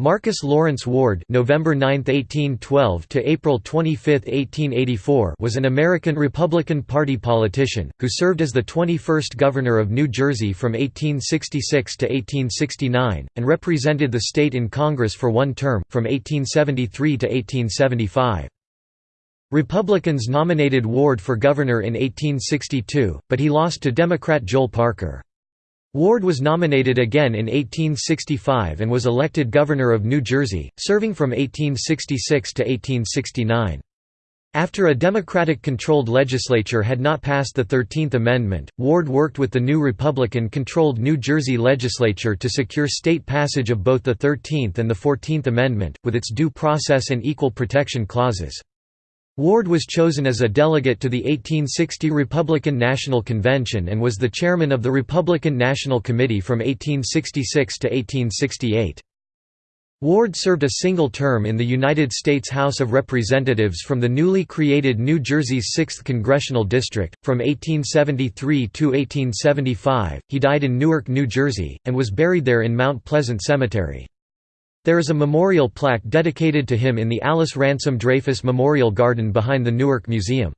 Marcus Lawrence Ward (November 9, 1812 to April 25, 1884) was an American Republican Party politician who served as the 21st governor of New Jersey from 1866 to 1869 and represented the state in Congress for one term from 1873 to 1875. Republicans nominated Ward for governor in 1862, but he lost to Democrat Joel Parker. Ward was nominated again in 1865 and was elected governor of New Jersey, serving from 1866 to 1869. After a Democratic-controlled legislature had not passed the Thirteenth Amendment, Ward worked with the new Republican-controlled New Jersey legislature to secure state passage of both the Thirteenth and the Fourteenth Amendment, with its due process and equal protection clauses. Ward was chosen as a delegate to the 1860 Republican National Convention and was the chairman of the Republican National Committee from 1866 to 1868. Ward served a single term in the United States House of Representatives from the newly created New Jersey's 6th Congressional District. From 1873 to 1875, he died in Newark, New Jersey, and was buried there in Mount Pleasant Cemetery. There is a memorial plaque dedicated to him in the Alice Ransom Dreyfuss Memorial Garden behind the Newark Museum.